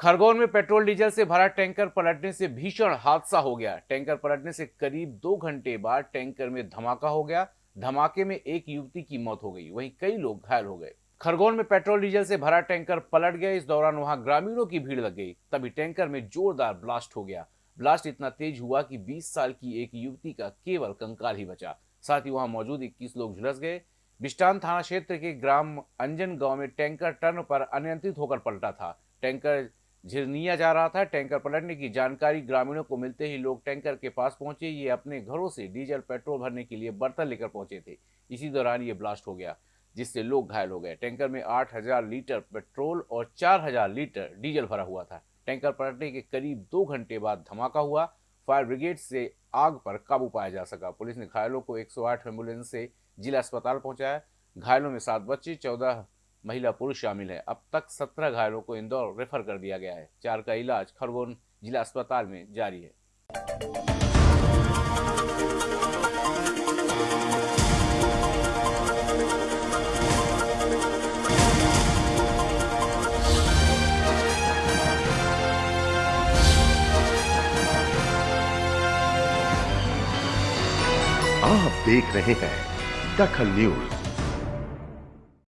खरगोन में petrol diesel से भरा टैंकर पलटने से भीषण हादसा हो गया। टैंकर पलटने से करीब दो घंटे बाद टैंकर में धमाका हो गया। धमाके में एक युवती की मौत हो गई। वहीं कई लोग घायल हो गए। खरगोन में पेट्रोल डीजल से भरा टैंकर पलट गया। इस दौरान वहाँ ग्रामीणों की भीड़ लग गई। तभी टैंकर में जोरदार ब्लास्ट हो गया। ब्लास्ट इतना तेज हुआ कि 20 साल की एक युवती का केवल कंकाल ही बचा। साथ ही वहाँ मौजूद 21 लोग झुलस गए। बिस्टान थाना क्षेत्र के ग्राम अंजन गाँव में टैंकर टर्न पर अनियंत्रित होकर पलटा था। टैंकर झिरनिया जा रहा था। टैंकर पलटने की जानकारी ग्रामीणों को मिलते ही लोग टैंकर के पास पहुँचे। ये अपने घरों से डीजल, पेट्रोल भरने के लिए बर्तन लेकर पहुँचे थे। इसी दौरान ये ब्लास्ट हो गया, जिससे लोग घायल हो गए। टैंकर में 8000 लीटर पेट्रोल और 4000 लीटर डीजल भरा हुआ था। टैंकर पलटने के करीब दो घंटे बाद धमाका हुआ। फायर ब्रिगेड से आग पर काबू पाया जा सका। पुलिस ने घायलों को 108 एंबुलेंस से जिला अस्पताल पहुँचाया। घायलों में सात बच्चे, चौदह महिला पुरुष शामिल है। अब तक सत्रह घायलों को इंदौर रेफर कर दिया गया है। चार का इलाज खरगोन जिला अस्पताल में जारी है। आप देख रहे हैं दखल न्यूज़।